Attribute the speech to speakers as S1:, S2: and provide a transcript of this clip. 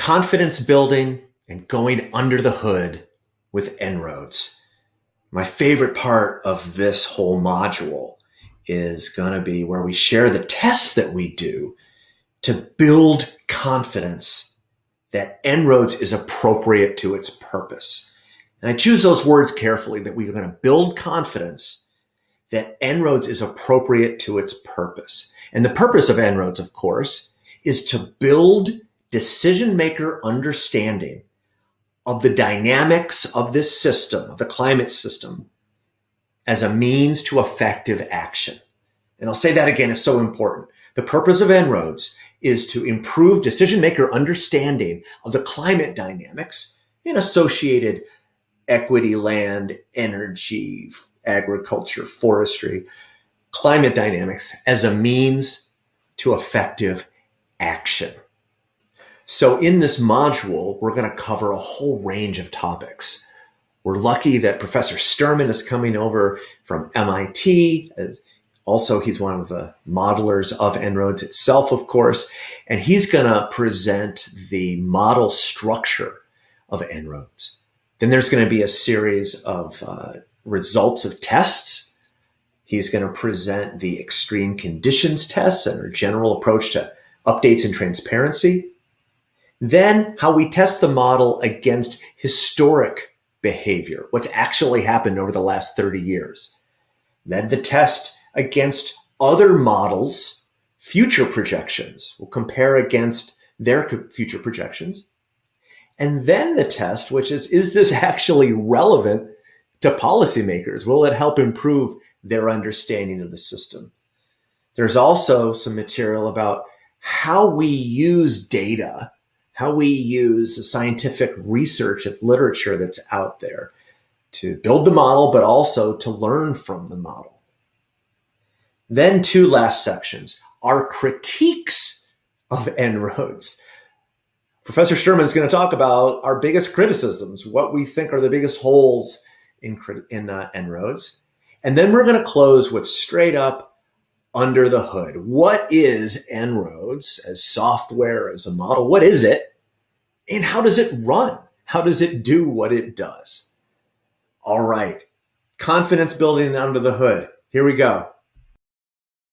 S1: confidence building and going under the hood with En-ROADS. My favorite part of this whole module is going to be where we share the tests that we do to build confidence that En-ROADS is appropriate to its purpose. And I choose those words carefully that we are going to build confidence that En-ROADS is appropriate to its purpose. And the purpose of En-ROADS, of course, is to build decision maker understanding of the dynamics of this system, of the climate system, as a means to effective action. And I'll say that again, it's so important. The purpose of En-ROADS is to improve decision maker understanding of the climate dynamics and associated equity, land, energy, agriculture, forestry, climate dynamics as a means to effective action. So in this module, we're going to cover a whole range of topics. We're lucky that Professor Sterman is coming over from MIT. Also, he's one of the modelers of En-ROADS itself, of course, and he's going to present the model structure of En-ROADS. Then there's going to be a series of uh, results of tests. He's going to present the extreme conditions tests and our general approach to updates and transparency. Then how we test the model against historic behavior, what's actually happened over the last 30 years. Then the test against other models, future projections. We'll compare against their future projections. And then the test, which is, is this actually relevant to policymakers? Will it help improve their understanding of the system? There's also some material about how we use data, how we use the scientific research and literature that's out there to build the model, but also to learn from the model. Then two last sections are critiques of En-ROADS. Professor Sterman is going to talk about our biggest criticisms, what we think are the biggest holes in, in uh, En-ROADS. And then we're going to close with straight up under the hood. What is En-ROADS as software, as a model? What is it? And how does it run? How does it do what it does? All right. Confidence building under the hood. Here we go.